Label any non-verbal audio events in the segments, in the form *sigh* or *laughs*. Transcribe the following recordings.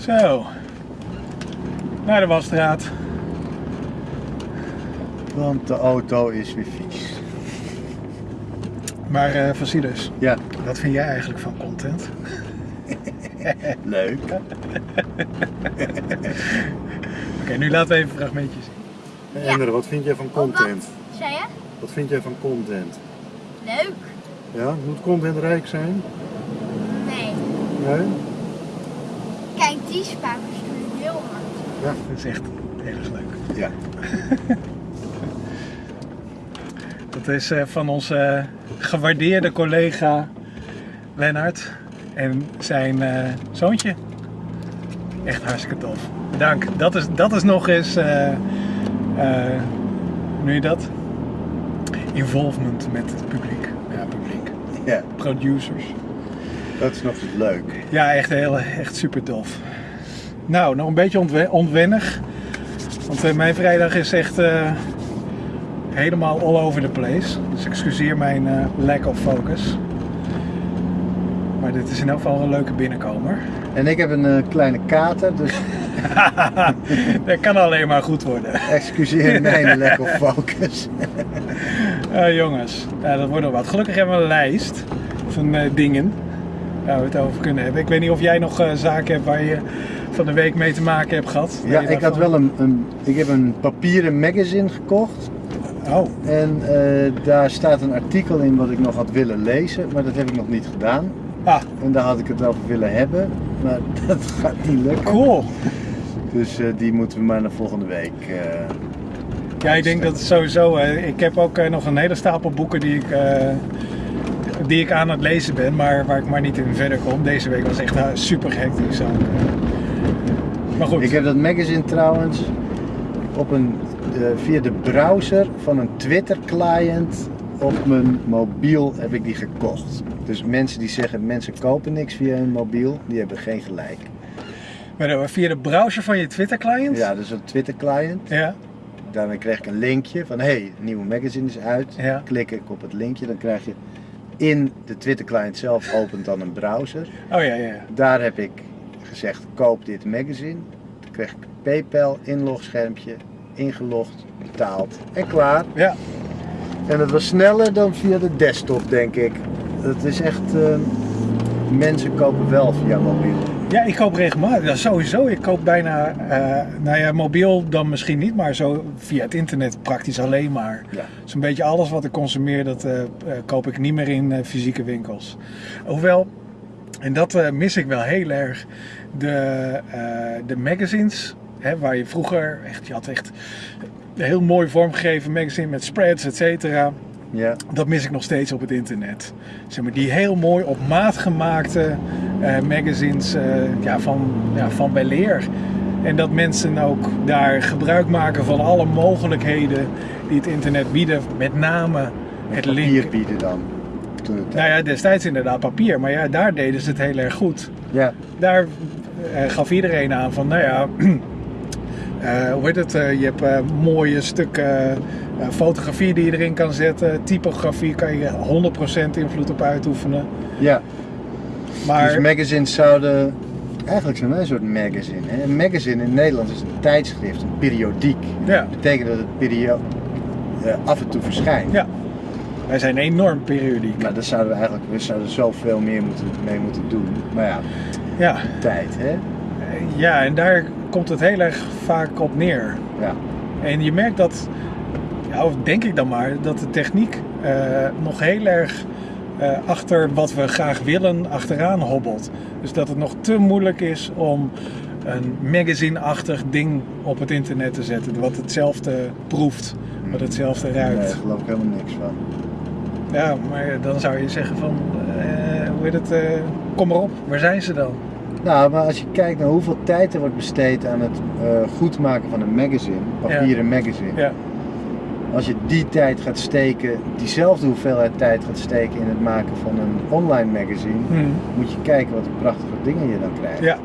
Zo. Naar de wasstraat. Want de auto is weer vies. Maar eh Vasilus, Ja, wat vind jij eigenlijk van content? *laughs* leuk. *laughs* Oké, nu laten we even een fragmentje zien. Ender, wat vind jij van content? Wat zei je? Wat vind jij van content? Leuk? Ja, moet content rijk zijn? Nee. Nee? Die spakers doen heel hard. Dat is echt erg leuk. Ja. *laughs* Dat is eh, van onze gewaardeerde collega Lennart en zijn eh, zoontje. Echt hartstikke tof. Dank. Dat is, dat is nog eens, eh eh, hoe noem je dat? Involvement met het publiek. Ja, publiek. Ja, Producers. dat is nog eens leuk. Ja, echt, heel, echt super tof. Nou, nog een beetje ontwe- onwennig. Want eh, mijn vrijdag is echt eh, helemaal all over the place. Dus excuseer mijn eh, lack of focus. Maar dit is in elk geval een leuke binnenkomer. En ik heb een kleine kater, dus *laughs* Dat kan alleen maar goed worden. excuseer *laughs* mijn lack of focus. Eh, *laughs* jongens, dat wordt nog wat. Gelukkig hebben we een lijst van dingen waar we het over kunnen hebben. Ik weet niet of jij nog zaken hebt waar je van de week mee te maken hebt gehad. Ja, ik had wel een, een, ik heb een papieren magazine gekocht. Oh, En eh, daar staat een artikel in wat ik nog had willen lezen, maar dat heb ik nog niet gedaan. ah, En daar had ik het over willen hebben, maar *laughs* dat gaat niet lukken. cool. Dus eh, die moeten we maar naar volgende week. eh, Ja, ik denk dat het sowieso. ik heb ook nog een hele stapel boeken die ik, die ik aan het lezen ben, maar waar ik maar niet in verder kom. Deze week was echt super hectisch. ook. Maar goed. Ik heb dat magazine trouwens op een, eh, via de browser van een Twitter client op mijn mobiel heb ik die gekocht. Dus mensen die zeggen mensen kopen niks via hun mobiel, die hebben geen gelijk. Maar dan via de browser van je Twitter client? Ja, dus een Twitter client. Ja. Daarmee krijg ik een linkje van hey, het nieuwe magazine is uit. Ja. Klik ik op het linkje, dan krijg je in de Twitter client zelf opent dan een browser. Oh ja. ja. Daar heb ik gezegd koop dit magazine. Dan kreeg ik een PayPal inlogschermpje, ingelogd, betaald en klaar. Ja, En het was sneller dan via de desktop denk ik. Het is echt, eh, mensen kopen wel via mobiel. ja ik koop regelmatig. Sowieso. Ik koop bijna, eh, nou ja, mobiel dan misschien niet, maar zo via het internet praktisch alleen maar. Ja. Zo'n beetje alles wat ik consumeer, dat eh, eh, koop ik niet meer in fysieke winkels. Hoewel, en dat mis ik wel heel erg, de, eh, de magazines, hè, waar je vroeger echt, je had echt een heel mooi vormgegeven magazine met spreads, et cetera. Ja, Dat mis ik nog steeds op het internet. Zeg maar, die heel mooi op maat gemaakte eh, magazines eh, ja, van, ja, van weleer. En dat mensen ook daar gebruik maken van alle mogelijkheden die het internet bieden. Met name het papier link. bieden dan. Nou ja, destijds inderdaad papier. Maar ja, daar deden ze het heel erg goed. ja, Daar gaf iedereen aan van, nou ja, *clears throat* eh, hoe heet het? eh, je hebt eh, mooie stukken eh, fotografie die je erin kan zetten. Typografie kan je 100% invloed op uitoefenen. ja. Maar Dus magazines zouden, eigenlijk zijn wij een soort magazine. Hè? Een magazine in Nederland is een tijdschrift, een periodiek. ja, Dat betekent dat het perio eh, af en toe verschijnt. ja, wij zijn enorm periodiek. Maar daar zouden we eigenlijk we zouden zoveel meer moeten, mee moeten doen. Maar ja, Ja, tijd hè. ja, en daar komt het heel erg vaak op neer. Ja. En je merkt dat, ja, of denk ik dan maar, dat de techniek eh, nog heel erg eh, achter wat we graag willen achteraan hobbelt. Dus dat het nog te moeilijk is om een magazine-achtig ding op het internet te zetten. Wat hetzelfde proeft, wat hetzelfde Nee, ruikt. daar geloof ik helemaal niks van. Ja, maar dan zou je zeggen van, eh, hoe heet het, kom maar op, waar zijn ze dan? Nou, maar als je kijkt naar hoeveel tijd er wordt besteed aan het eh goed maken van een magazine, papieren magazine. Ja, Als je die tijd gaat steken, diezelfde hoeveelheid tijd gaat steken in het maken van een online magazine, Hm. moet je kijken wat prachtige dingen je dan krijgt. ja.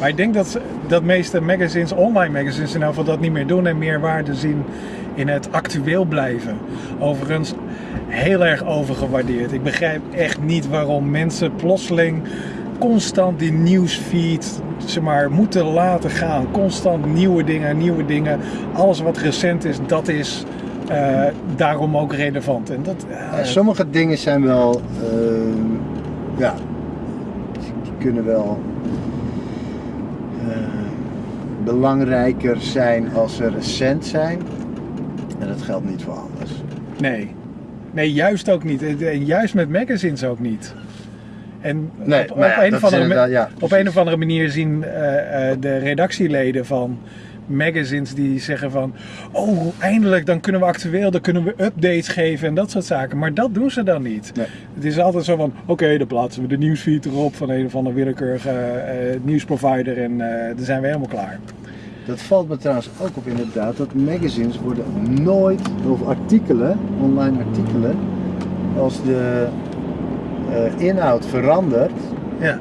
Maar ik denk dat dat meeste magazines, online magazines in ieder geval dat niet meer doen en meer waarde zien in het actueel blijven. Overigens heel erg overgewaardeerd. Ik begrijp echt niet waarom mensen plotseling constant die nieuwsfeed zeg maar, moeten laten gaan. Constant nieuwe dingen, nieuwe dingen. Alles wat recent is, dat is eh, daarom ook relevant. En dat, Ja, sommige dingen zijn wel, eh, ja, die die kunnen wel eh, belangrijker zijn als ze recent zijn. En dat geldt niet voor alles. nee. nee, juist ook niet. En juist met magazines ook niet. En Nee, op, op maar ja, een of andere ja, op een of andere manier zien eh, eh, de redactieleden van magazines die zeggen van oh eindelijk dan kunnen we actueel, dan kunnen we updates geven en dat soort zaken. Maar dat doen ze dan niet. Nee. Het is altijd zo van oké dan plaatsen we de nieuwsfeed erop van een of andere willekeurige eh, nieuwsprovider en dan zijn we helemaal klaar. Dat valt me trouwens ook op inderdaad, dat magazines worden nooit, of artikelen, online artikelen, als de eh, inhoud verandert, Ja.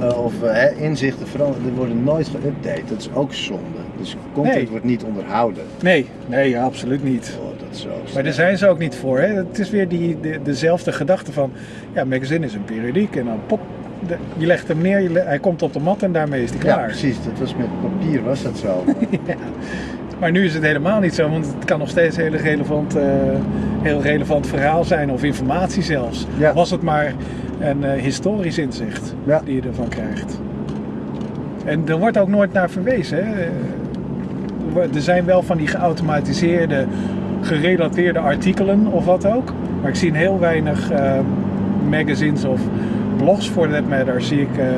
eh, of eh, inzichten veranderen, die worden nooit geüpdate. Dat is ook zonde. Dus content Nee. wordt niet onderhouden. Nee, nee, ja, absoluut niet. Oh, dat is zo Maar daar zijn ze ook niet voor. Hè? Het is weer die, de, dezelfde gedachte van, ja, magazine is een periodiek en dan pop, de- je legt hem neer, je le- hij komt op de mat en daarmee is hij Ja, klaar. precies. Dat was met papier, was dat zo. *laughs* Ja. Maar nu is het helemaal niet zo, want het kan nog steeds een heel relevant, eh, heel relevant verhaal zijn of informatie zelfs. Ja. Was het maar een eh, historisch inzicht Ja. die je ervan krijgt. En er wordt ook nooit naar verwezen. Hè? Er wo- Er zijn wel van die geautomatiseerde, gerelateerde artikelen of wat ook. Maar ik zie heel weinig eh, magazines of blogs for that matter, zie ik eh, eh,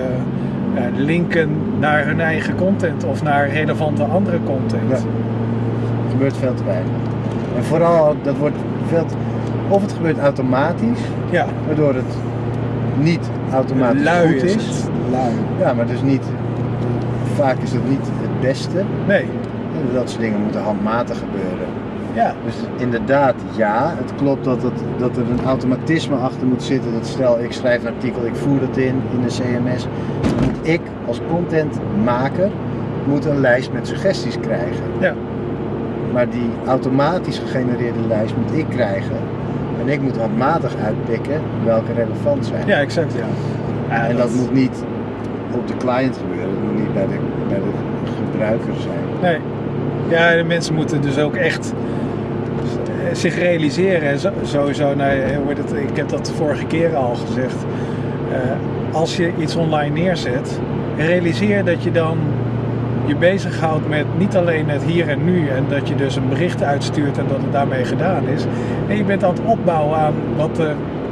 linken naar hun eigen content of naar relevante andere content. Ja. Het gebeurt veel te weinig. En vooral, dat wordt veel te- Of het gebeurt automatisch, Ja, waardoor het niet automatisch lui goed is is. Lui. Ja, maar dus niet... Vaak is het niet het beste. Nee, Dat soort dingen moeten handmatig gebeuren. Ja, Dus inderdaad, ja, het klopt dat, het, dat er een automatisme achter moet zitten. Dat stel, ik schrijf een artikel, ik voer het in in de CMS. Dan moet ik als contentmaker moet een lijst met suggesties krijgen. ja, Maar die automatisch gegenereerde lijst moet ik krijgen. En ik moet handmatig uitpikken welke relevant zijn. ja, exact ja. Ja, en dat moet niet op de client gebeuren, dat moet niet bij de, bij de gebruiker zijn. Nee. Ja, de mensen moeten dus ook echt zich realiseren. Sowieso, nou, eh, het, ik heb dat de vorige keer al gezegd. Eh, als je iets online neerzet, realiseer dat je dan je bezighoudt met niet alleen het hier en nu en dat je dus een bericht uitstuurt en dat het daarmee gedaan is. Nee, je bent aan het opbouwen aan wat,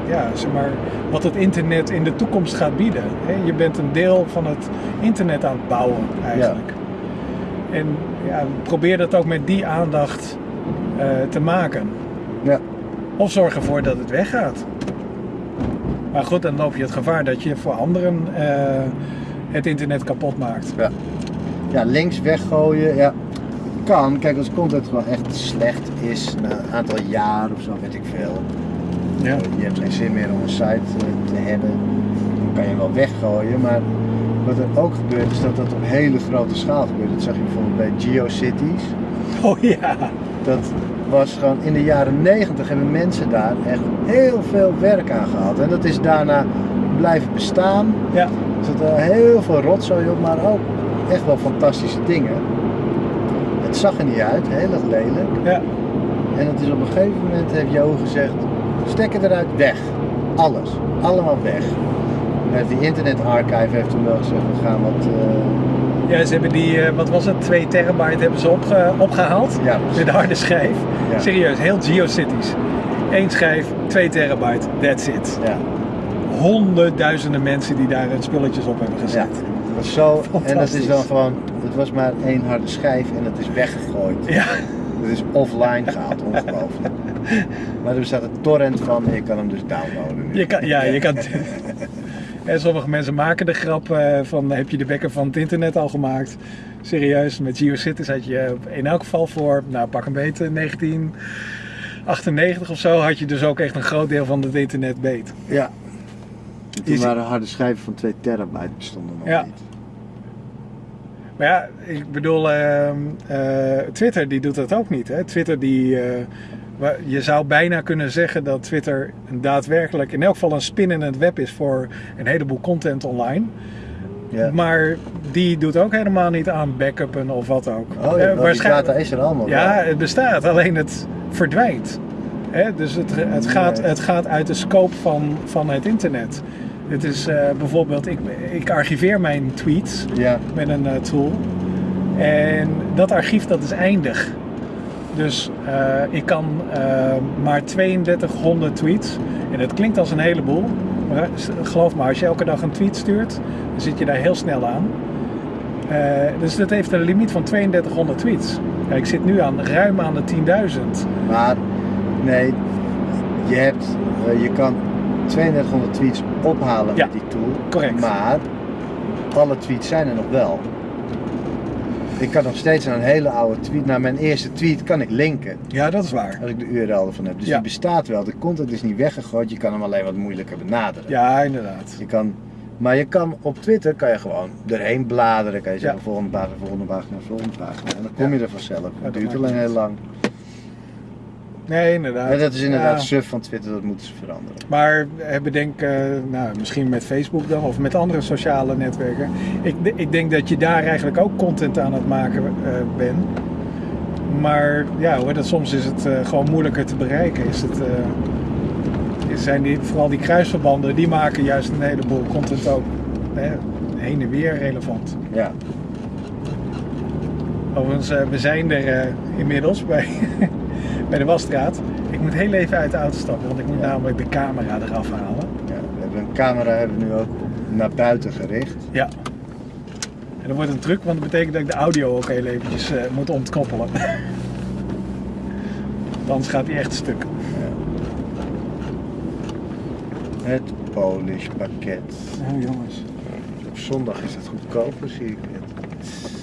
ja, zeg maar, wat het internet in de toekomst gaat bieden. Je bent een deel van het internet aan het bouwen eigenlijk. En ja, probeer dat ook met die aandacht eh, te maken. Ja. Of zorg ervoor dat het weggaat. Maar goed, dan loop je het gevaar dat je voor anderen eh, het internet kapot maakt. Ja. ja, links weggooien, ja. Kan, kijk als content gewoon echt slecht is na een aantal jaar of zo, weet ik veel. Ja. Je hebt geen zin meer om een site eh, te hebben. Dan kan je wel weggooien, maar wat er ook gebeurt is dat dat op hele grote schaal gebeurt. Dat zag je bijvoorbeeld bij GeoCities. *laughs* Oh ja. Dat was gewoon in de jaren 90 hebben mensen daar echt heel veel werk aan gehad. En dat is daarna blijven bestaan. Ja. Er er heel veel rotzooi op, maar ook echt wel fantastische dingen. Het zag er niet uit, heel erg lelijk. Ja. En het is op een gegeven moment, heeft Jo gezegd, stekker eruit, weg. Alles, allemaal weg. En die Internet Archive heeft toen wel gezegd, we gaan wat... eh, ja, ze hebben die, eh, wat was het, 2 terabyte hebben ze opge- opgehaald. ja. Met de harde schijf. Ja. Serieus, heel GeoCities. Eén schijf, 2 terabyte, that's it. Ja, Honderdduizenden mensen die daar hun spulletjes op hebben ja. gezet. Het was zo, en dat is dan gewoon, het was maar één harde schijf en het is weggegooid. Ja. Het is offline gehaald, ongelooflijk. *laughs* Maar er staat een torrent van en je kan hem dus downloaden. nu. Je kan, ja, je kan. *laughs* *laughs* En sommige mensen maken de grap eh, van heb je de bekker van het internet al gemaakt? Serieus, met GeoCities had je in elk geval voor, nou pak een beetje 1998 of zo, had je dus ook echt een groot deel van het internet beet. Ja. En toen Is- waren harde schijven van 2 terabyte bestonden nog Ja. niet. Maar ja, ik bedoel, ehm, eh, Twitter die doet dat ook niet. Hè? Twitter die, eh, je zou bijna kunnen zeggen dat Twitter daadwerkelijk, in elk geval een spin in het web is voor een heleboel content online. Ja. Maar die doet ook helemaal niet aan backuppen of wat ook. Oh, ja, Eh, waarschijnlijk- data is er allemaal Ja, het bestaat, alleen het verdwijnt. Hè, dus het, het, gaat, het gaat uit de scope van, van het internet. Het is eh, bijvoorbeeld, ik, ik archiveer mijn tweets met een eh, tool. En dat archief dat is eindig. Dus eh, ik kan eh, maar 3200 tweets. En dat klinkt als een heleboel. Maar s- geloof me, als je elke dag een tweet stuurt, dan zit je daar heel snel aan. Eh, dus dat heeft een limiet van 3200 tweets. Ja, ik zit nu aan ruim aan de 10.000. maar nee, je, hebt, eh, je kan 3200 tweets ophalen Ja, met die tool. correct. Maar alle tweets zijn er nog wel. Ik kan nog steeds naar een hele oude tweet, naar mijn eerste tweet kan ik linken. Ja, dat is waar. Als ik de URL ervan heb. Dus Ja. die bestaat wel. De content is niet weggegooid. Je kan hem alleen wat moeilijker benaderen. Ja, inderdaad. Je kan, maar je kan op Twitter kan je gewoon erheen bladeren. Kan je zeggen Ja. volgende pagina, volgende pagina, volgende pagina. En dan kom je er vanzelf. Het duurt alleen heel lang. Nee, inderdaad. Dat is inderdaad Ja. suf van Twitter. Dat moeten ze veranderen. Maar eh, bedenk, eh, nou, misschien met Facebook dan of met andere sociale netwerken. Ik, ik denk dat je daar eigenlijk ook content aan het maken eh, bent. Maar ja, hoor, dat soms is het eh, gewoon moeilijker te bereiken. Is het, zijn die, vooral die kruisverbanden, die maken juist een heleboel content ook hè, heen en weer relevant. Ja. Overigens, we zijn er inmiddels bij, *laughs* bij de Wasstraat. Ik moet heel even uit de auto stappen, want ik moet namelijk de camera eraf halen. ja. We hebben een camera hebben we nu ook naar buiten gericht. Ja. En dat wordt een truc, want dat betekent dat ik de audio ook heel eventjes eh, moet ontkoppelen. *laughs* Anders gaat hij echt stuk. Het Polish pakket. Oh jongens. Op zondag is het goedkoper, zie ik net.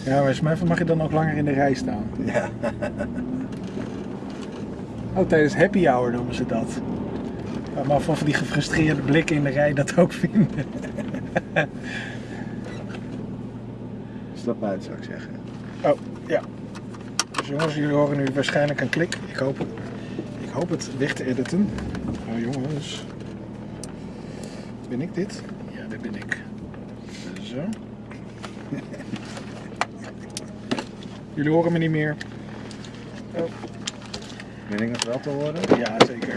Ja, maar Smurf, mag je dan ook langer in de rij staan? Ja. *laughs* Oh, tijdens happy hour noemen ze dat. Maar of die gefrustreerde blikken in de rij dat ook vinden. *laughs* Stap uit, zou ik zeggen. Oh, ja. Dus jongens, jullie horen nu waarschijnlijk een klik. Ik hoop het, ik hoop het weg te editen. Oh jongens. Ben ik dit? Ja, dat ben ik. Zo. *laughs* Jullie horen me niet meer. Oh, Ben ik nog wel te horen? ja, zeker.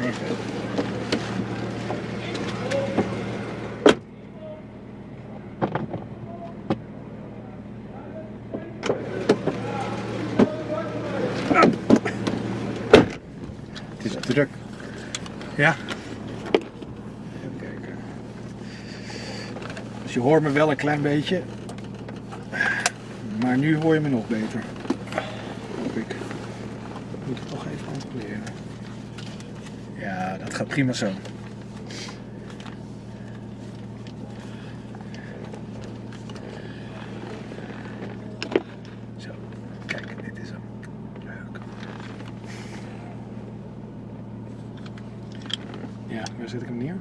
Het is druk. Ja. Even kijken. Dus je hoort me wel een klein beetje. Maar nu hoor je me nog beter. Hoop ik. Moet ik toch even controleren. Ja, dat gaat prima zo. Zo, kijk, dit is hem. Leuk. Ja, waar zet ik hem neer?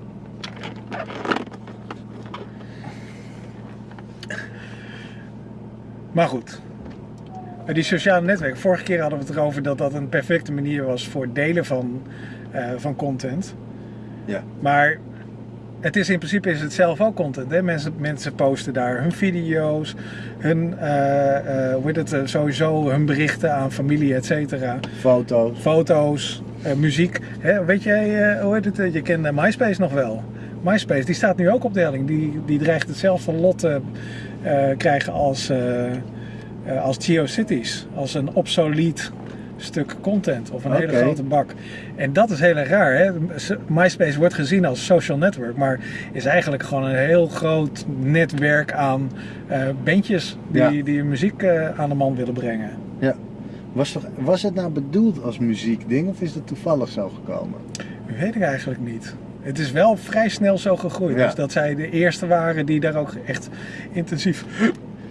Maar goed. Die sociale netwerken, vorige keer hadden we het erover dat dat een perfecte manier was voor delen van, eh, van content. Ja. Maar het is in principe is het zelf ook content. Hè? Mensen, mensen posten daar hun video's, hun, eh, eh, hoe heet het, eh, sowieso hun berichten aan familie, et cetera Foto's. foto's, muziek. Hè, weet jij, hoe heet het? Je kent MySpace nog wel. MySpace, die staat nu ook op de helling. Die, die dreigt hetzelfde lot te krijgen als, als GeoCities. Als een obsolet stuk content of een hele grote bak. En dat is heel raar. Hè? MySpace wordt gezien als social network, maar is eigenlijk gewoon een heel groot netwerk aan eh bandjes die, Ja. die muziek eh, aan de man willen brengen. Ja. Was, toch, was het nou bedoeld als muziekding of is het toevallig zo gekomen? Weet ik eigenlijk niet. Het is wel vrij snel zo gegroeid. Ja. Dus dat zij de eerste waren die daar ook echt intensief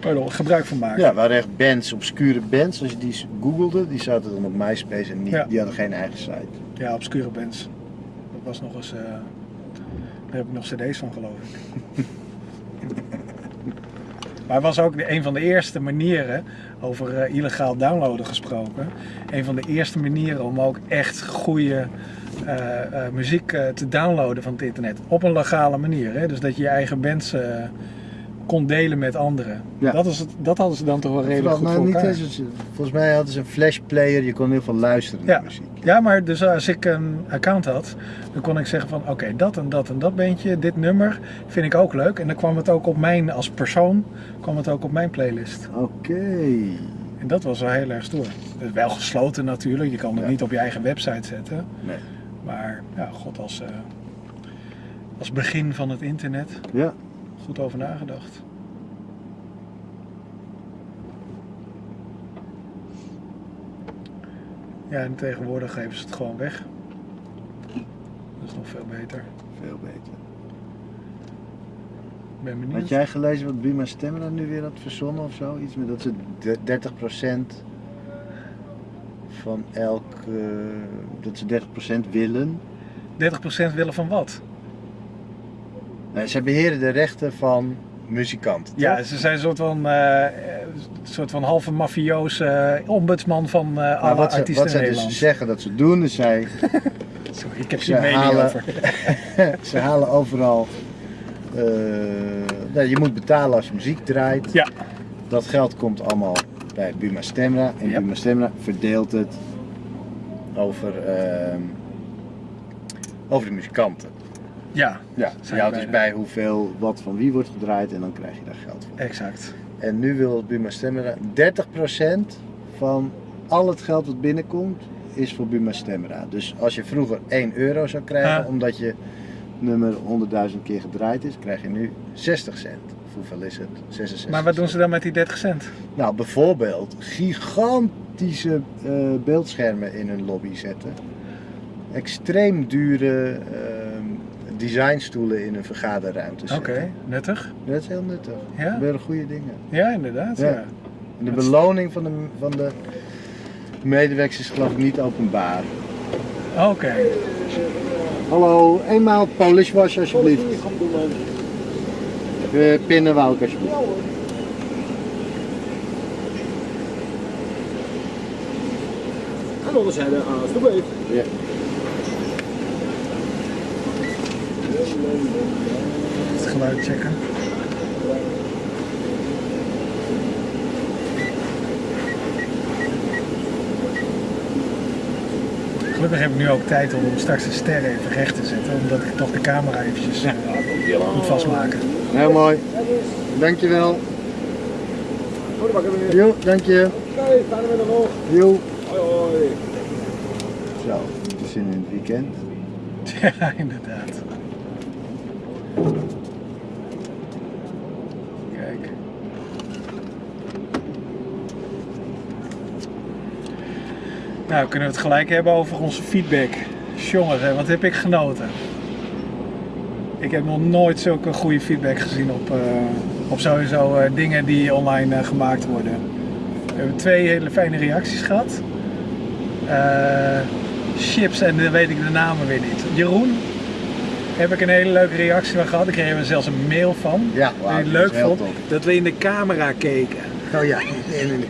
pardon, gebruik van maken. Ja, waren echt bands, obscure bands. Als je die googelde, die zaten dan op MySpace en niet, Ja. die hadden geen eigen site. Ja, obscure bands. Dat was nog eens. eh, daar heb ik nog cd's van geloof ik. *laughs* Maar het was ook de, een van de eerste manieren, over eh, illegaal downloaden gesproken, een van de eerste manieren om ook echt goede eh, muziek te downloaden van het internet. Op een legale manier. Hè? Dus dat je je eigen bands kon delen met anderen. Ja. Dat, is het, dat hadden ze dan toch wel redelijk goed voor niet elkaar. eens, volgens mij hadden ze een flashplayer, je kon heel veel luisteren Ja. naar muziek. Ja, maar dus als ik een account had, dan kon ik zeggen van oké, dat en dat en dat bandje, dit nummer vind ik ook leuk. En dan kwam het ook op mijn, als persoon, kwam het ook op mijn playlist. Oké. En dat was wel heel erg stoer. Wel gesloten natuurlijk, je kan het Ja. niet op je eigen website zetten. Nee. Maar ja, god, als, eh, als begin van het internet, Ja. Goed over nagedacht. Ja, en tegenwoordig geven ze het gewoon weg. Dat is nog veel beter. Veel beter. Ik ben benieuwd. Had jij gelezen wat Buma Stemra nu weer had verzonnen of zo? Iets met dat ze de- 30% van elk. dat ze 30% willen. 30% willen van wat? Nee, ze beheren de rechten van muzikanten. Ja, toch? ze zijn een soort van, eh, eh, een soort van halve mafioos eh, ombudsman van eh alle wat ze, artiesten wat ze in dus Nederland. zeggen dat ze doen, is zij, *laughs* Sorry, ik heb ze mening halen- over. *laughs* ze halen overal. eh, nou, je moet betalen als je muziek draait. Ja. Dat geld komt allemaal bij Buma Stemra. En. Buma Stemra verdeelt het over, ehm, over de muzikanten. Ja, Ja, je houdt dus bij hoeveel wat van wie wordt gedraaid en dan krijg je daar geld voor. exact. En nu wil Buma Stemra 30% van al het geld wat binnenkomt is voor Buma Stemra. Dus als je vroeger 1 euro zou krijgen Ah. omdat je nummer 100.000 keer gedraaid is, krijg je nu 60 cent. Of hoeveel is het? 66 Maar wat doen ze dan met die 30 cent? Nou, bijvoorbeeld gigantische eh, beeldschermen in hun lobby zetten. Extreem dure ehm, designstoelen in hun vergaderruimte Oké, nuttig. Dat is heel nuttig. Ja? Dat gebeuren goede dingen. Ja, inderdaad. Ja. Ja. En de beloning van de, van de medewerkers is geloof ik niet openbaar. Oké. Hallo, eenmaal Polish wash alsjeblieft. Uh, pinnen wou ik alsjeblieft. Aan de onderzijde, alsjeblieft. Ja. Geluid checken. Gelukkig heb ik nu ook tijd om straks de sterren even recht te zetten, omdat ik toch de camera eventjes eh, moet vastmaken. Heel mooi. Dankjewel. Jo, dank je. Jo. Hoi, hoi. Zo, het is in het weekend. *laughs* Ja, inderdaad. Kijk. Nou, kunnen we het gelijk hebben over onze feedback. Jongens, wat heb ik genoten. Ik heb nog nooit zulke goede feedback gezien op, eh, op sowieso eh, dingen die online eh, gemaakt worden. We hebben twee hele fijne reacties gehad. Eh, chips en dan weet ik de namen weer niet. Jeroen, heb ik een hele leuke reactie van gehad. Ik kreeg er zelfs een mail van. Ja, wauw, die leuk vond dat we in de camera keken. Oh ja, nee, nee, nee.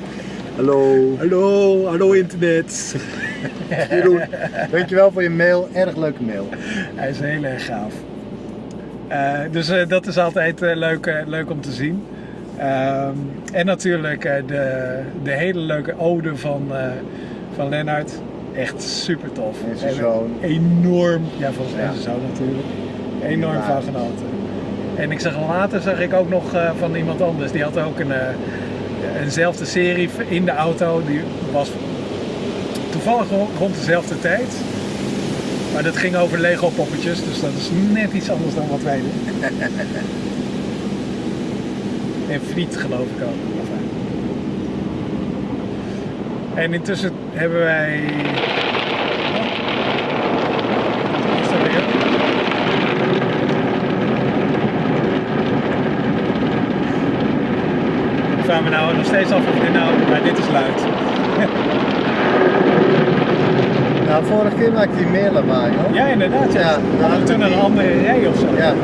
Hallo. Hallo, hallo internet. *laughs* Jeroen, dankjewel voor je mail. Erg leuke mail. Hij is heel erg gaaf. Eh, dus eh, dat is altijd eh, leuk, leuk om te zien. Ehm, en natuurlijk de, de hele leuke ode van, van Lennart. Echt super tof. En zijn zoon. Enorm, ja volgens mij Ja. zijn zoon natuurlijk. Enorm Ja. van genoten. En ik zag later zag ik ook nog van iemand anders. Die had ook een, eenzelfde serie in de auto. Die was toevallig ro- rond dezelfde tijd. Maar dat ging over Lego poppetjes, dus dat is net iets anders dan wat wij doen. *laughs* en friet geloof ik ook. Enfin. En intussen hebben wij. Wat? Ik me nou nog steeds af van dit nou, maar dit is luid. *laughs* Nou, vorige keer maakte die meer lawaai, hoor. Ja, inderdaad. Ja, ja dan hadden toen een andere rij of zo. Ja.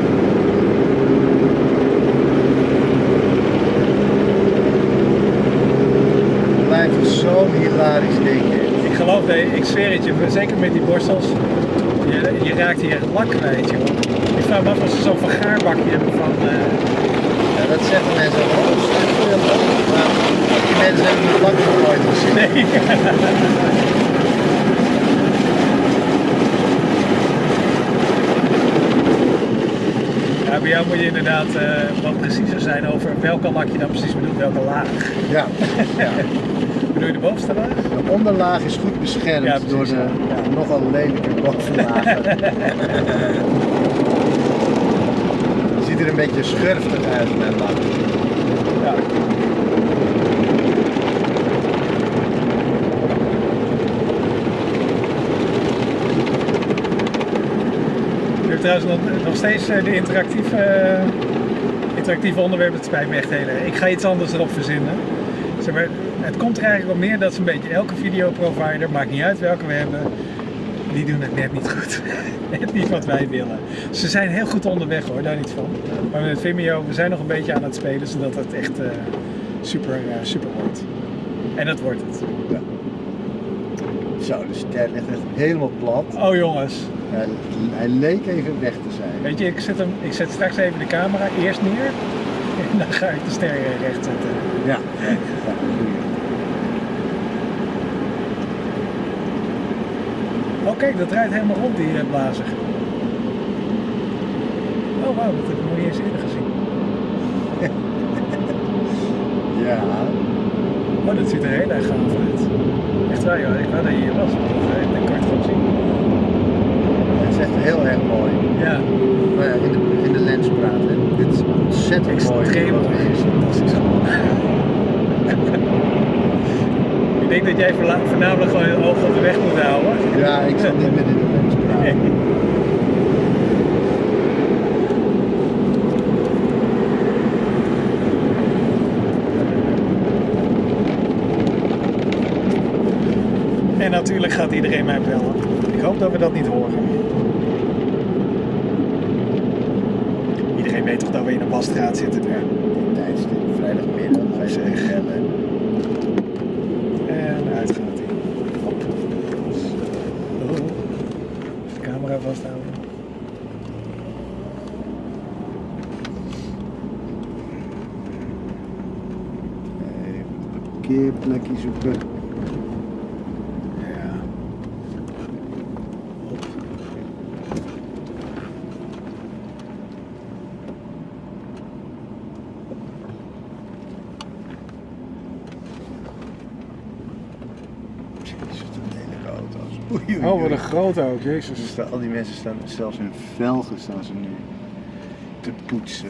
Het zo'n hilarisch ding. Ik geloof, ik zweer het je, zeker met die borstels, je, je raakt hier het lak kwijt, joh. Ik vraag me af of ze zo'n vergaarbakje hebben van... Eh, dat zeggen mensen ook. Maar die mensen hebben het lak nog nooit gezien. nee. Ja, bij jou moet je inderdaad eh, wat preciezer zijn over welke lak je dan precies bedoelt, welke laag. Ja, *laughs* ja. Bedoel je de bovenste laag? De onderlaag is goed beschermd Ja, precies, door de ja. nogal lelijke bovenlagen. *laughs* Een beetje schurftig uit, mijn lak. Ja. Trouwens nog, nog steeds eh, de interactieve, eh, interactieve onderwerpen. Het spijt me echt heel. Ik ga iets anders erop verzinnen. Zeg maar, het komt er eigenlijk op neer dat ze een beetje elke videoprovider, maakt niet uit welke we hebben, die doen het net niet goed. *laughs* net niet wat wij willen. Ze zijn heel goed onderweg hoor, daar niet van. Maar met Vimeo, we zijn nog een beetje aan het spelen zodat het echt eh, super, eh, super wordt. En dat wordt het. Zo, de ster ligt echt helemaal plat. Oh jongens, Hij, hij leek even weg te zijn. weet je, ik zet, hem, ik zet straks even de camera eerst neer *laughs* en dan ga ik de ster recht zetten. Ja, ja, ja goeie. Oh kijk, dat draait helemaal rond die eh, blazer. Oh wauw, dat heb ik nog niet eens eerder gezien. *laughs* Ja, Oh, dat ziet er heel erg gaaf uit. Echt waar joh, ik wou dat je hier was, want dat, dat kan je het gewoon zien. het is echt heel erg mooi. Ja, Maar ja, in de, in de lens praten. Dit is ontzettend mooi. extreem wat mooi. we hier zien. Fantastisch. ik *laughs* *laughs* denk dat jij voornamelijk gewoon je oog op de weg moet houden. Ja, ik zal niet meer in de lens praten. *laughs* En natuurlijk gaat iedereen mij bellen. Ik hoop dat we dat niet horen. Iedereen weet toch dat we in een wasstraat zitten nu. Vrijdagmiddag, ze Zeg. bellen. En uit gaat hij. Hop. Oh. De camera vasthouden. Even een parkeerplekje zoeken. Ja. Wat lelijke auto's. Oei, oei, Oh, wat een grote Ze jezus. staan- al die mensen staan zelfs hun velgen staan ze nu te poetsen.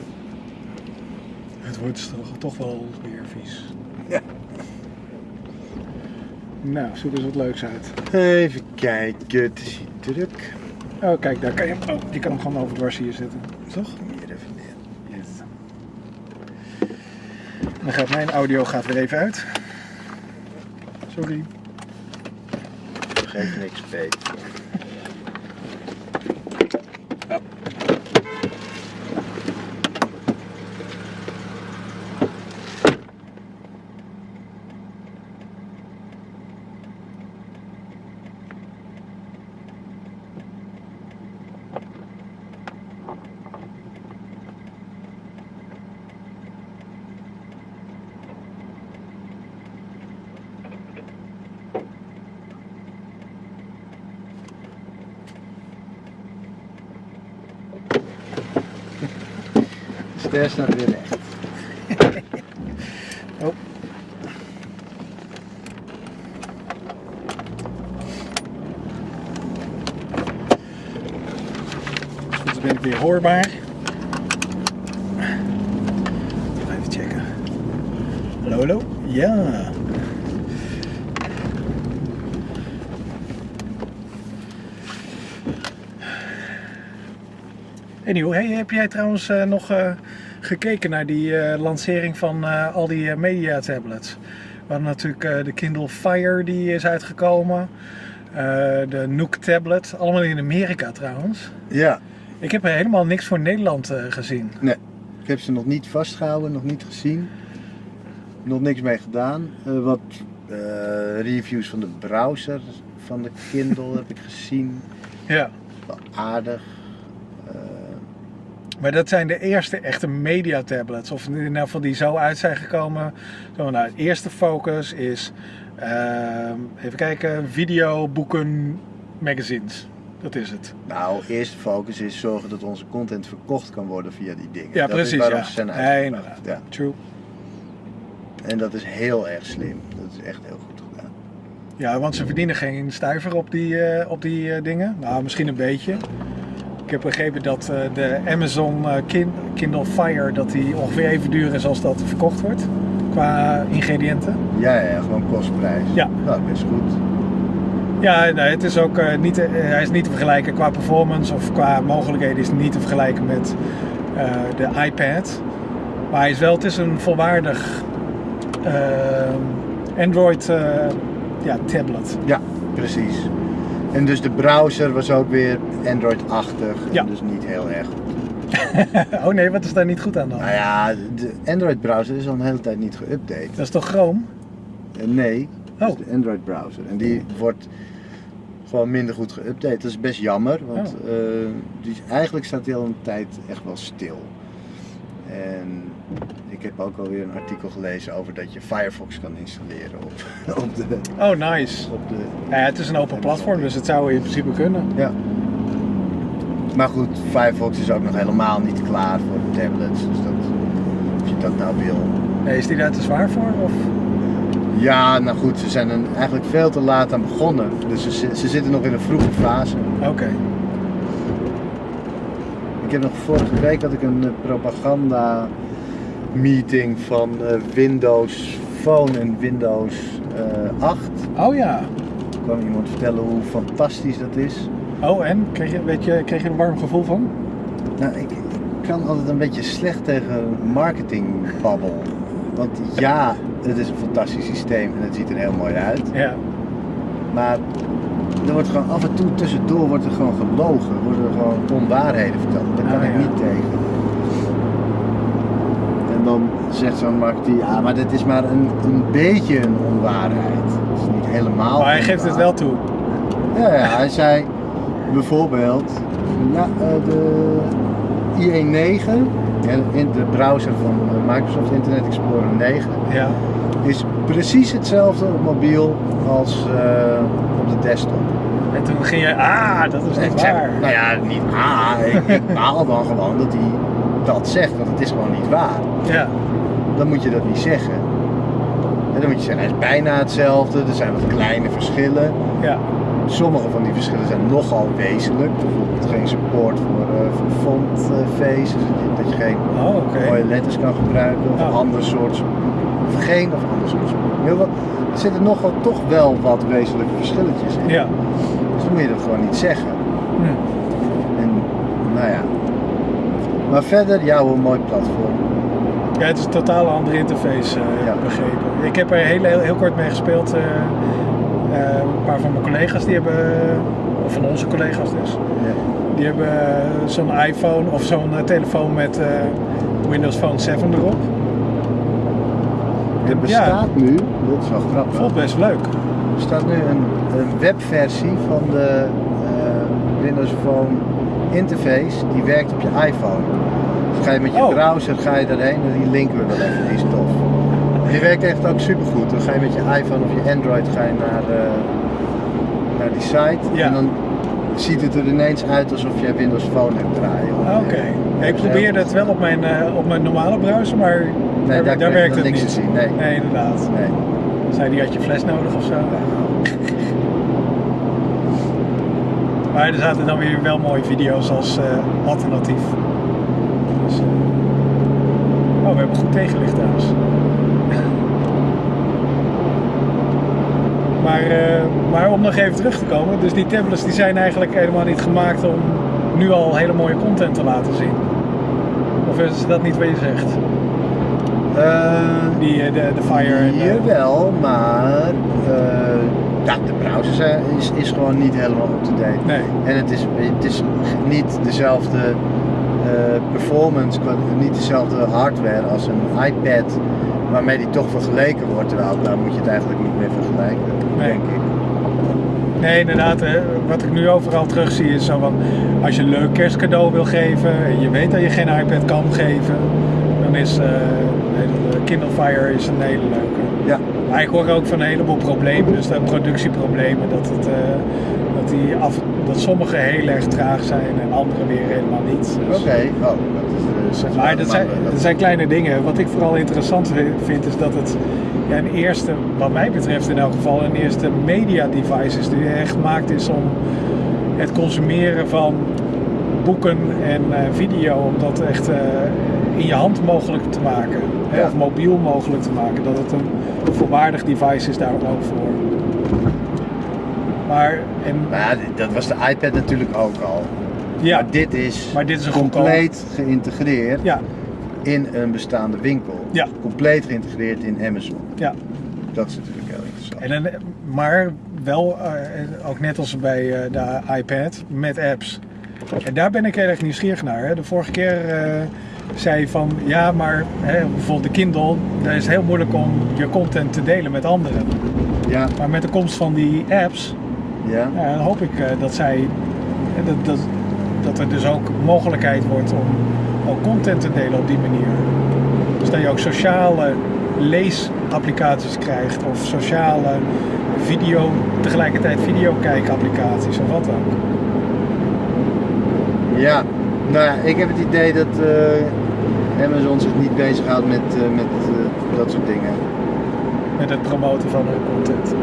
Het wordt toch, toch wel weer vies. Nou, zoek eens wat leuks uit. Even kijken, het is hier druk. Oh, kijk, daar kan je hem. Oh, je kan hem gewoon overdwars hier zitten. Toch? Hier even neer. Yes. Dan gaat mijn audio gaat weer even uit. Sorry. Geef niks, Peet. Ster staat weer recht. Oh. Dus ben ik weer hoorbaar. Even checken. Hallo, hallo? Ja. Anyhow, hey, heb jij trouwens eh, nog eh, gekeken naar die eh, lancering van eh, al die eh, media tablets? We hadden natuurlijk de Kindle Fire die is uitgekomen. de Nook tablet, allemaal in Amerika trouwens. Ja, Ik heb er helemaal niks voor Nederland gezien. ik heb ze nog niet vastgehouden, nog niet gezien. Nog niks mee gedaan. Wat reviews van de browser van de Kindle *laughs* heb ik gezien. Ja. Wel aardig. Maar dat zijn de eerste echte media tablets. Of in ieder geval die zo uit zijn gekomen. Zo, nou, het eerste focus is, ehm, even kijken, video, boeken, magazines. Dat is het. nou, eerste focus is zorgen dat onze content verkocht kan worden via die dingen. Ja, dat precies. Is waarom Ja. ze zijn Nee. Ja. True. En dat is heel erg slim. Dat is echt heel goed gedaan. Ja, want ze verdienen geen stuiver op die, eh, op die eh, dingen. Nou, misschien een beetje. Ik heb begrepen dat eh, de Amazon eh, Kin- Kindle Fire dat die ongeveer even duur is als dat verkocht wordt. Qua ingrediënten. Ja, ja, gewoon kostprijs. Ja. Nou, best goed. Ja, nee, het is ook eh, niet, hij is niet te vergelijken qua performance of qua mogelijkheden is niet te vergelijken met de iPad. Maar hij is wel, het is een volwaardig Android ja, tablet. Ja, precies. En dus de browser was ook weer Android-achtig. Ja. Dus niet heel erg goed. *laughs* oh nee, wat is daar niet goed aan dan? Nou ja, de Android-browser is al een hele tijd niet geüpdate. Dat is toch Chrome? Eh, Nee, dat is Oh. de Android-browser. En die wordt gewoon minder goed geüpdate. Dat is best jammer, want Oh. eh, die, eigenlijk staat die al een tijd echt wel stil. En ik heb ook alweer een artikel gelezen over dat je Firefox kan installeren op, *laughs* op de... Oh, nice. Op de Ja, het is een open platform, dus het zou in principe kunnen. ja. Maar goed, Firefox is ook nog helemaal niet klaar voor de tablets. Dus dat, of je dat nou wil. Nee, is die daar te zwaar voor? Of? Ja, nou goed, ze zijn er eigenlijk veel te laat aan begonnen. Dus ze, ze zitten nog in een vroege fase. Oké. Ik heb nog vorige week had ik een eh, propaganda meeting van eh, Windows Phone en Windows eh 8. Oh ja. Er kwam iemand vertellen hoe fantastisch dat is. Oh, en? Kreeg je, weet je, kreeg je een warm gevoel van? Nou, ik, ik kan altijd een beetje slecht tegen marketingbabbel. Want ja, het is een fantastisch systeem en het ziet er heel mooi uit. Ja. Maar er wordt gewoon af en toe tussendoor wordt er gewoon gelogen. Worden er gewoon onwaarheden verteld. Daar kan Ah, ik ja. niet tegen. Zegt zo'n marketeer, ja, maar dit is maar een, een beetje een onwaarheid. Het is niet helemaal. Maar hij geeft het wel toe. Ja, ja, hij zei bijvoorbeeld, ja, eh, de IE9, en in de browser van eh, Microsoft Internet Explorer 9, Ja. is precies hetzelfde op mobiel als eh, op de desktop. En toen ging je, ah, dat is niet zeg, waar. nou ja, niet ah, ik, ik baal dan gewoon dat hij dat zegt, want het is gewoon niet waar. Ja. Dan moet je dat niet zeggen. En dan moet je zeggen, hij is bijna hetzelfde, er zijn wat kleine verschillen. Ja. Sommige van die verschillen zijn nogal wezenlijk. Bijvoorbeeld geen support voor, eh voor dat je, geen Oh, mooie letters kan gebruiken of Oh. een ander soort of geen of ander soort support. Heel wat, er zitten nogal toch wel wat wezenlijke verschilletjes in. Ja. Dus dan moet je dat gewoon niet zeggen. Hm. En nou ja. Maar verder, ja, hoe een mooi platform. Ja, het is een totaal andere interface, eh, Ja. begrepen. Ik heb er heel, heel, heel kort mee gespeeld. eh, eh, een paar van mijn collega's die hebben, of van onze collega's dus, Ja. die hebben zo'n iPhone of zo'n telefoon met Windows Phone 7 erop. Er bestaat nu, dat is wel grappig. Voelt best leuk. Er staat nu een, een webversie van de Windows Phone interface die werkt op je iPhone. Ga je met je Oh. browser ga je daarheen en die linken we wel even, die is tof. Die werkt echt ook supergoed. Dan ga je met je iPhone of je Android ga je naar, eh, naar die site Ja. en dan ziet het er ineens uit alsof je Windows Phone hebt draaien. Oké. Ik probeerde het wel op mijn, eh, op mijn normale browser, maar daar, daar werkt het niks niet. te zien, nee. nee, inderdaad. Nee. Zei die had je fles nodig of zo? Maar er zaten dan weer wel mooie video's als eh, alternatief. Oh, we hebben goed tegenlicht trouwens. Maar, eh, maar om nog even terug te komen, dus die tablets die zijn eigenlijk helemaal niet gemaakt om nu al hele mooie content te laten zien. Of is dat niet wat je zegt? Eh, Die, eh, de, de Fire Jawel, maar eh, ja, de browser is, is gewoon niet helemaal up-to-date. Nee. En het is, het is niet dezelfde performance, qua- niet dezelfde hardware als een iPad waarmee die toch vergeleken wordt. Terwijl daar moet je het eigenlijk niet meer vergelijken, Nee. denk ik. Nee, inderdaad. eh, Wat ik nu overal terug zie is zo van... Als je een leuk kerstcadeau wil geven en je weet dat je geen iPad kan geven... Dan is eh, de Kindle Fire is een hele leuke. Ja, Maar ik hoor ook van een heleboel problemen. Dus de productieproblemen. Dat, het, eh, dat, die af, dat sommige heel erg traag zijn en andere weer helemaal niet. Dus- oké. Oh, dat is, eh, Maar dat zijn, dat- dat zijn kleine dingen. Wat ik vooral interessant vind is dat het ja, een eerste, wat mij betreft in elk geval, een eerste media device is die echt gemaakt is om het consumeren van boeken en eh, video, om dat echt eh, in je hand mogelijk te maken. Hè. Of mobiel mogelijk te maken. Dat het een volwaardig device is daar ook voor. Maar, en, Maar dat was de iPad natuurlijk ook al. ja, Maar dit is, Maar dit is een compleet geïntegreerd ja, in een bestaande winkel. Ja. Compleet geïntegreerd in Amazon. ja. Dat is natuurlijk heel interessant. En dan, maar wel, eh, ook net als bij eh, de iPad, met apps. En daar ben ik heel erg nieuwsgierig naar. Hè. De vorige keer eh, zei je van, ja, maar hè, bijvoorbeeld de Kindle, daar is het heel moeilijk om je content te delen met anderen. Ja, Maar met de komst van die apps, ja. ja, dan hoop ik eh, dat zij, eh, dat, dat, dat er dus ook mogelijkheid wordt om ook content te delen op die manier. Dus dat je ook sociale leesapplicaties krijgt of sociale video, tegelijkertijd videokijkapplicaties of wat ook. Ja, nou ja, ik heb het idee dat eh, Amazon zich niet bezighoudt met, met dat soort dingen. Met het promoten van hun content.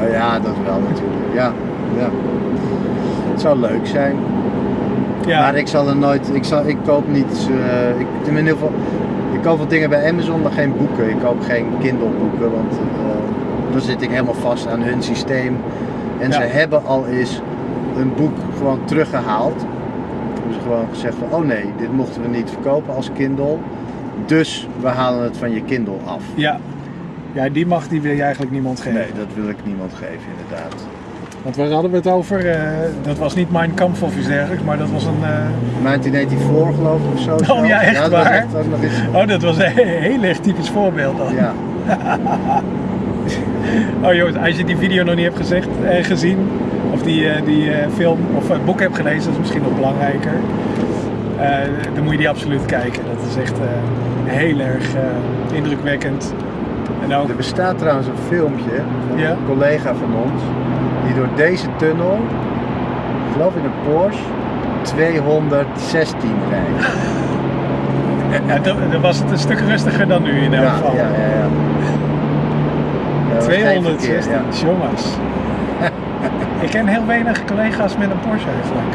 Nou ja, dat wel natuurlijk. Ja, ja. Het zou leuk zijn. Ja, Maar ik zal er nooit, ik, zal, ik koop niet, eh, ik, in ieder geval, ik koop wel dingen bij Amazon, maar geen boeken. Ik koop geen Kindle boeken, want eh, dan zit ik helemaal vast aan hun systeem. En Ja. ze hebben al eens een boek gewoon teruggehaald. Hebben ze gewoon gezegd van, oh nee, dit mochten we niet verkopen als Kindle. Dus we halen het van je Kindle af. ja. Ja, die mag die wil je eigenlijk niemand geven. Nee, dat wil ik niemand geven inderdaad. Want waar hadden we het over? Eh, dat was niet Mein Kampf of iets dergelijks, maar dat was een... eh, 1984 geloof ik of zo. zelfs. ja, echt dat was waar? echt. Oh, dat was een heel erg typisch voorbeeld dan. Ja, *laughs* Oh jongens, als je die video nog niet hebt gezegd, eh, gezien, of die, eh, die film of eh, boek hebt gelezen, dat is misschien nog belangrijker. Dan moet je die absoluut kijken. Dat is echt heel erg indrukwekkend. En ook, Er bestaat trouwens een filmpje van Ja? een collega van ons die door deze tunnel, ik geloof in een Porsche, 216 rijdt. *laughs* ja, dan, dan was het een stuk rustiger dan nu in elk Ja, geval. ja, ja. ja. Ja, dat was geen 260, verkeer, ja. jongens. *laughs* Ik ken heel weinig collega's met een Porsche eigenlijk.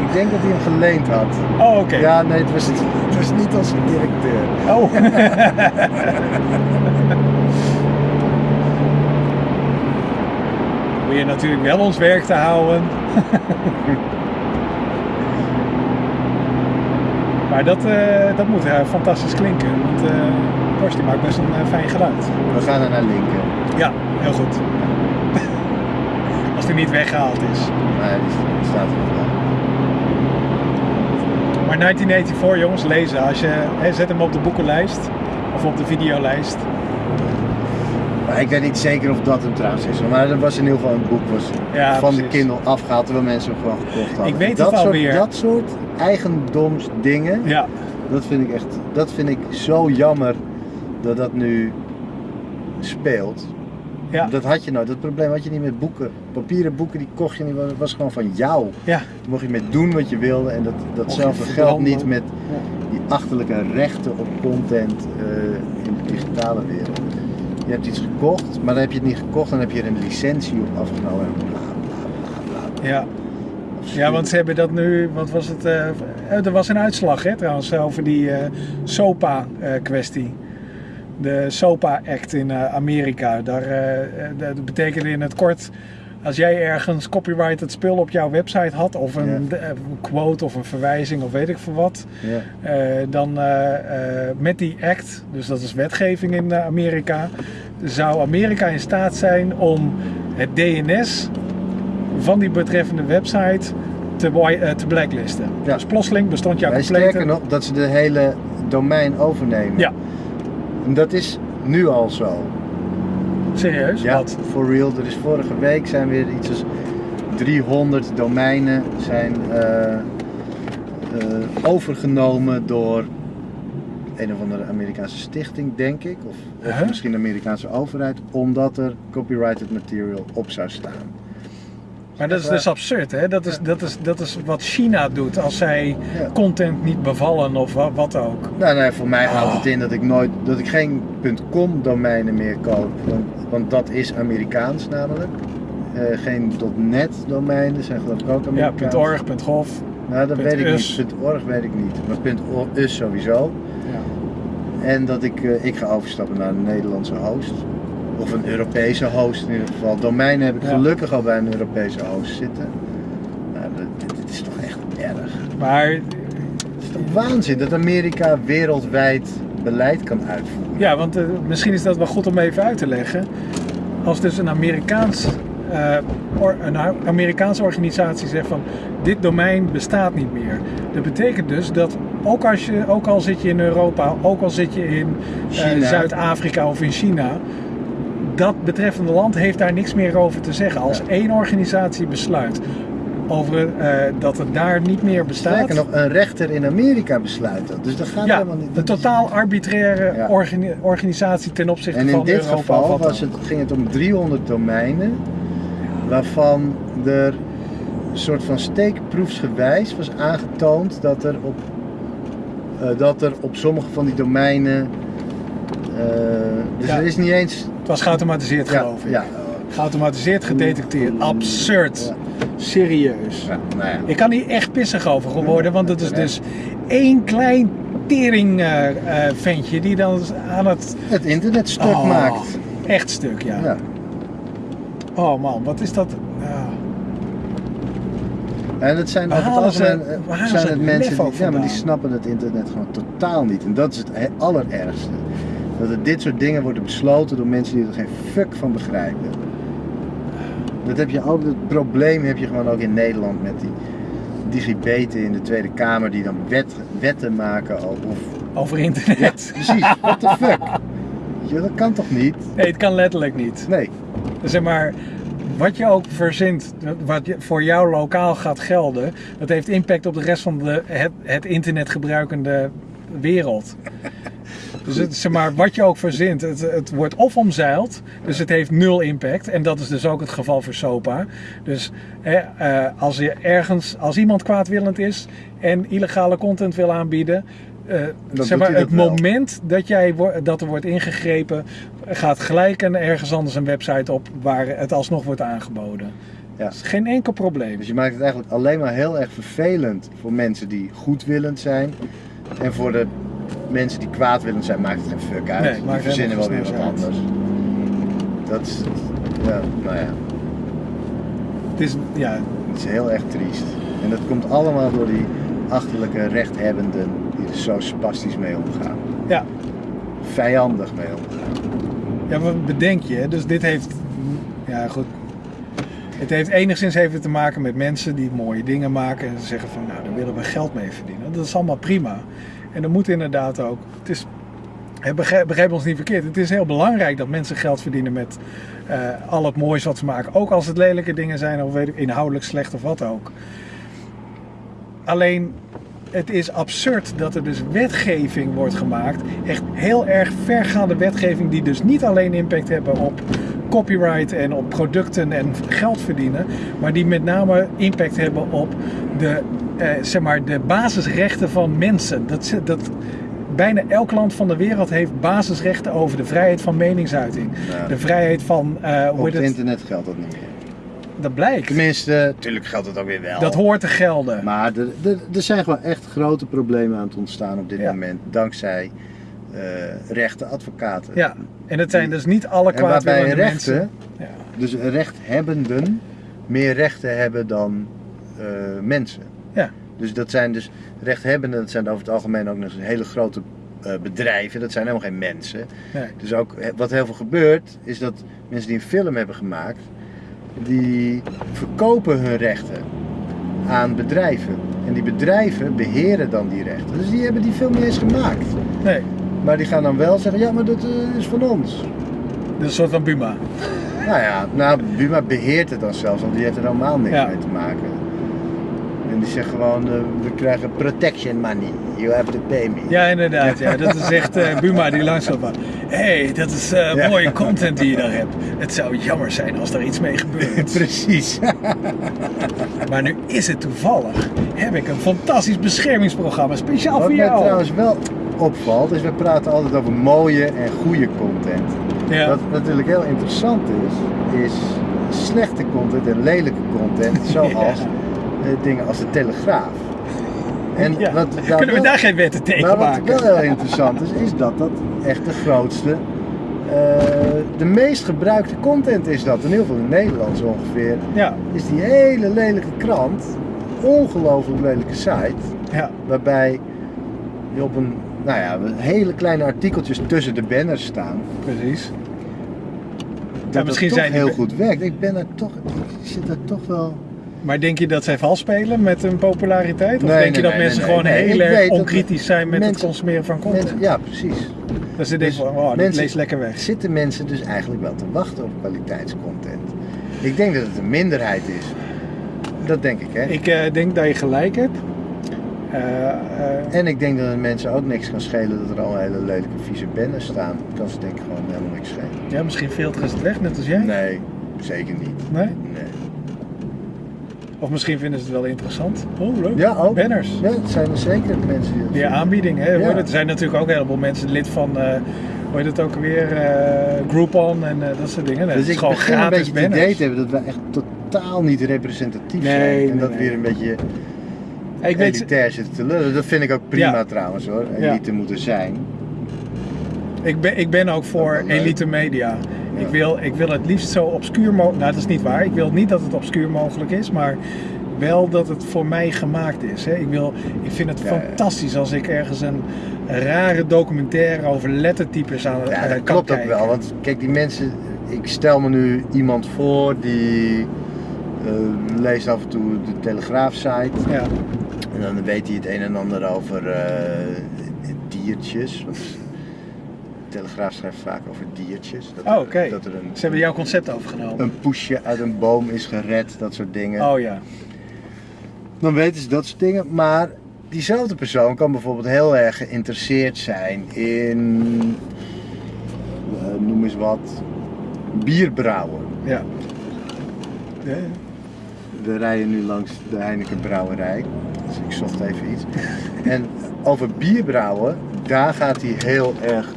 Ik denk dat hij hem geleend had. Oh, oké. Ja, nee, het was, het was niet als directeur. Oh. *laughs* Natuurlijk wel ons werk te houden. *laughs* maar dat, eh, dat moet eh, fantastisch klinken. Want eh Porsche die maakt best een fijn geluid. We gaan er naar linken. Ja, heel goed. *laughs* Als die niet weggehaald is. Nee, die staat er wel. Maar 1984 jongens, lezen. Als je, hè, zet hem op de boekenlijst. Of op de videolijst. Ik weet niet zeker of dat hem trouwens is. Maar er was in ieder geval een boek was Ja, van de. Kindle afgehaald terwijl mensen hem gewoon gekocht hadden. Ik weet dat soort, alweer. Dat soort eigendomsdingen, Ja, dat vind ik echt, dat vind ik zo jammer dat dat nu speelt. ja, Dat had je nooit, dat probleem had je niet met boeken. Papieren boeken die kocht je niet, dat was gewoon van jou. ja. Daar mocht je mee doen wat je wilde en dat, datzelfde geldt niet met die achterlijke rechten op content eh, in de digitale wereld. Je hebt iets gekocht, maar dan heb je het niet gekocht, dan heb je er een licentie op afgenomen. Ja. Ja, want ze hebben dat nu, wat was het? eh, er was een uitslag hè, trouwens over die eh, SOPA-kwestie. de SOPA-act in eh, Amerika. Daar, eh, eh, dat betekende in het kort, als jij ergens copyrighted spul op jouw website had, of een, eh, quote of een verwijzing of weet ik veel wat, eh, dan eh, met die act, dus dat is wetgeving in Amerika, zou Amerika in staat zijn om het DNS van die betreffende website te te, blacklisten. Ja. Dus plotseling bestond jouw Wij complete... sterker nog, dat ze de hele domein overnemen. Ja. En dat is nu al zo. Serieus? Ja, Wat? for real. Er is vorige week zijn weer iets als 300 domeinen zijn eh, eh, overgenomen door een of andere Amerikaanse stichting, denk ik. Of, of Huh? misschien de Amerikaanse overheid, omdat er copyrighted material op zou staan. Maar dat is dus absurd, hè? Dat is, dat, is, dat is wat China doet als zij Ja. content niet bevallen of wa- wat ook. Nou, nee, voor mij houdt Oh. het in dat ik nooit, dat ik geen .com domeinen meer koop, want, want dat is Amerikaans namelijk. Eh, geen .net domeinen zijn geloof ik ook Ja, Amerikaans. .org, .gov. Nou, dat weet ik us. niet. .org weet ik niet. Maar .us sowieso. Ja. En dat ik, eh, ik ga overstappen naar een Nederlandse host. Of een Europese host in ieder geval. Domeinen heb ik Ja. gelukkig al bij een Europese host zitten. Nou, dit, dit is toch echt erg. Maar Het is toch waanzin dat Amerika wereldwijd beleid kan uitvoeren. ja, want eh, misschien is dat wel goed om even uit te leggen. Als dus een Amerikaans, eh, or- een Amerikaanse organisatie zegt van dit domein bestaat niet meer. Dat betekent dus dat ook, als je, ook al zit je in Europa, ook al zit je in eh. Zuid-Afrika of in China, dat betreffende land heeft daar niks meer over te zeggen. Als Ja. één organisatie besluit over eh, dat het daar niet meer bestaat. Sterker nog, een rechter in Amerika besluit dat. Dus dat gaat ja, helemaal niet. een totaal arbitraire Ja. organi- organisatie ten opzichte En van in dit Europa. geval was het, ging het om 300 domeinen, waarvan er een soort van steekproefsgewijs was aangetoond dat er op, eh, dat er op sommige van die domeinen. eh, dus Ja. er is niet eens. Het was geautomatiseerd geloof ik. ja, Geautomatiseerd gedetecteerd. Absurd. Serieus. ja, nou ja. Ik kan hier echt pissig over geworden, want het is dus één klein tering eh, eh, ventje die dan aan het Het internet stuk Oh, maakt. echt stuk, ja. Ja. Oh man, wat is dat? En het zijn over het algemeen eh, zijn het mensen die, ja, maar die snappen het internet gewoon totaal niet. En dat is het he- allerergste. Dat er dit soort dingen worden besloten door mensen die er geen fuck van begrijpen. Dat heb je ook, het probleem heb je gewoon ook in Nederland met die digibeten in de Tweede Kamer die dan wet, wetten maken of Over internet. precies, what the fuck. Je, dat kan toch niet? Nee, het kan letterlijk niet. Nee. Zeg maar, wat je ook verzint, wat voor jou lokaal gaat gelden, dat heeft impact op de rest van de, het, het internet gebruikende wereld. Dus het, zeg maar, wat je ook verzint, het, het wordt of omzeild, dus het heeft nul impact. En dat is dus ook het geval voor SOPA. Dus hè, eh, als, je ergens, als iemand kwaadwillend is en illegale content wil aanbieden, eh, zeg maar, het wel. moment dat, jij, dat er wordt ingegrepen, gaat gelijk een, ergens anders een website op waar het alsnog wordt aangeboden. Ja. Dat is geen enkel probleem. Dus je maakt het eigenlijk alleen maar heel erg vervelend voor mensen die goedwillend zijn. En voor de mensen die kwaadwillend zijn, maakt het geen fuck uit. Nee, die verzinnen wel weer wat anders. Dat is, ja, nou ja, Het is, ja, het is heel erg triest. En dat komt allemaal door die achterlijke rechthebbenden die er zo spastisch mee omgaan. ja, Vijandig mee omgaan. ja, wat bedenk je? hè? Dus dit heeft, ja goed. Het heeft enigszins even te maken met mensen die mooie dingen maken en ze zeggen van, nou, daar willen we geld mee verdienen. Dat is allemaal prima. En dat moet inderdaad ook. Het is, begrijp ons niet verkeerd. Het is heel belangrijk dat mensen geld verdienen met eh, al het moois wat ze maken. Ook als het lelijke dingen zijn of weet ik, inhoudelijk slecht of wat ook. Alleen, het is absurd dat er dus wetgeving wordt gemaakt. Echt heel erg vergaande wetgeving die dus niet alleen impact hebben op copyright en op producten en geld verdienen. Maar die met name impact hebben op de, eh, zeg maar, de basisrechten van mensen. Dat, dat, bijna elk land van de wereld heeft basisrechten over de vrijheid van meningsuiting. Ja. De vrijheid van, eh, Op het het? internet geldt dat niet meer. Dat blijkt. Tenminste, natuurlijk geldt het ook weer wel. Dat hoort te gelden. Maar er, zijn gewoon echt grote problemen aan het ontstaan op dit Ja. moment. Dankzij rechte advocaten. Ja, en het zijn dus niet alle kwaadwillende rechten, mensen. Ja. dus rechthebbenden, meer rechten hebben dan eh, mensen. Dus dat zijn dus rechthebbenden, dat zijn over het algemeen ook nog eens hele grote eh, bedrijven. Dat zijn helemaal geen mensen. Nee. Dus ook wat heel veel gebeurt, is dat mensen die een film hebben gemaakt, die verkopen hun rechten. aan bedrijven. En die bedrijven beheren dan die rechten. Dus die hebben die film niet eens gemaakt. Nee, Maar die gaan dan wel zeggen, ja, maar dat eh, is van ons. dat is een soort van Buma. Nou ja, nou, Buma beheert het dan zelfs, want die heeft er helemaal niks Ja. mee te maken. En die zegt gewoon, eh, we krijgen protection money. You have to pay me. Ja, inderdaad. Ja. Dat is echt eh, Buma die langs loopt. van, Hé, hey, dat is eh, Ja. mooie content die je daar hebt. Het zou jammer zijn als er iets mee gebeurt. *laughs* Precies. *laughs* Maar nu is het toevallig. Heb ik een fantastisch beschermingsprogramma speciaal Wat voor mij jou. trouwens wel opvalt, is we praten altijd over mooie en goede content. Ja. Wat natuurlijk heel interessant is, is slechte content en lelijke content, *laughs* zoals Ja. Eh, dingen als de Telegraaf. En Ja. wat daar Kunnen we wel- daar geen wetten tegen Maar wat wel heel interessant is, is dat dat echt de grootste, eh, de meest gebruikte content is dat. In heel veel in Nederlands ongeveer. Ja, Is die hele lelijke krant, ongelooflijk lelijke site, ja. waarbij je op een, nou ja, hele kleine artikeltjes tussen de banners staan. precies. Dat misschien zijn heel goed werkt. Ik ben er toch, ik zit er toch wel. Maar denk je dat zij vals spelen met hun populariteit? Of Nee, denk je dat nee, mensen gewoon heel erg dat onkritisch zijn met het consumeren van content? Mensen, ja, precies. dat ze denken oh, dit mensen- leest lekker weg. Zitten mensen dus eigenlijk wel te wachten op kwaliteitscontent? Ik denk dat het een minderheid is. Dat denk ik, hè? Ik eh, denk dat je gelijk hebt. Eh, eh, En ik denk dat het mensen ook niks kan schelen dat er al hele lelijke vieze banners staan. Kan ze denk ik gewoon helemaal niks schelen. ja, misschien filteren ze het weg, net als jij. Nee, zeker niet. Nee? Nee. Of misschien vinden ze het wel interessant. Oh, leuk. Ja, ook. Banners. Ja, het zijn er zeker mensen die dat Die aanbieding, hè? Ja. hoor. Er zijn natuurlijk ook een heleboel mensen lid van, eh hoe heet het ook weer, eh Groupon en eh, dat soort dingen. Nee, Dus is ik gewoon begin een beetje het idee te hebben dat we echt totaal niet representatief Nee, zijn. En dat weer een beetje Ik weet, elitair zitten te lullen. Dat vind ik ook prima Ja. trouwens hoor. Ja. Elite moeten zijn. ik, ben, ik ben ook voor Dat elite media. Ik, wil, ik wil het liefst zo obscuur mogelijk, nou dat is niet waar, ik wil niet dat het obscuur mogelijk is, maar wel dat het voor mij gemaakt is. Hè. Ik, wil, ik vind het Ja, fantastisch als ik ergens een rare documentaire over lettertypes aan Ja, eh, dat klopt ook wel. Want kijk, die mensen. Ik stel me nu iemand voor die eh, leest af en toe de Telegraaf-site. Ja, En dan weet hij het een en ander over eh, diertjes. Telegraaf schrijft vaak over diertjes. Dat, Oh, oké. ze hebben jouw concept overgenomen. een poesje uit een boom is gered, dat soort dingen. Oh ja. Dan weten ze dat soort dingen. Maar diezelfde persoon kan bijvoorbeeld heel erg geïnteresseerd zijn in, eh, noem eens wat, bierbrouwen. Ja. Ja, We rijden nu langs de Heineken brouwerij. Dus ik zocht even iets. En over bierbrouwen, daar gaat hij heel erg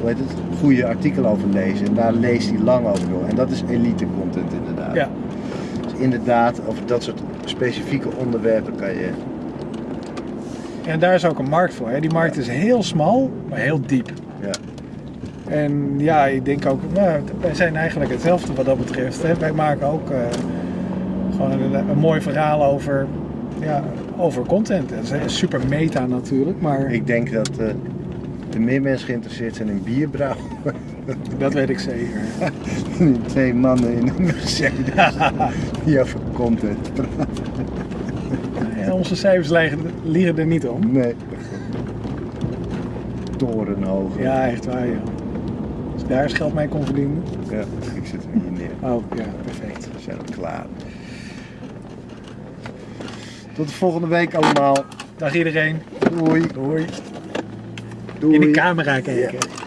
hoe heet het, goede artikelen over lezen. En daar leest hij lang over door. En dat is elite content inderdaad. ja. Dus inderdaad, over dat soort specifieke onderwerpen kan je. En daar is ook een markt voor. Hè. Die markt is heel smal, maar heel diep. Ja. En ja, ik denk ook, nou, wij zijn eigenlijk hetzelfde wat dat betreft. Hè. Wij maken ook eh, gewoon een, een mooi verhaal over, ja, over content. Dat is super meta natuurlijk, maar Ik denk dat eh, er meer mensen geïnteresseerd zijn in bierbrouwen. *laughs* dat weet ik zeker. die *laughs* twee mannen in een Mercedes die over content praten. En onze cijfers liegen, liegen er niet om. Nee. Torenhoog. Ja, echt waar joh. Als ik daar eens geld mee kon verdienen. Ja, ik zit er hier neer. Oh ja, perfect. We zijn klaar. Tot de volgende week allemaal. Dag iedereen. Doei. Doei. Doei. In de camera kijken. Ja.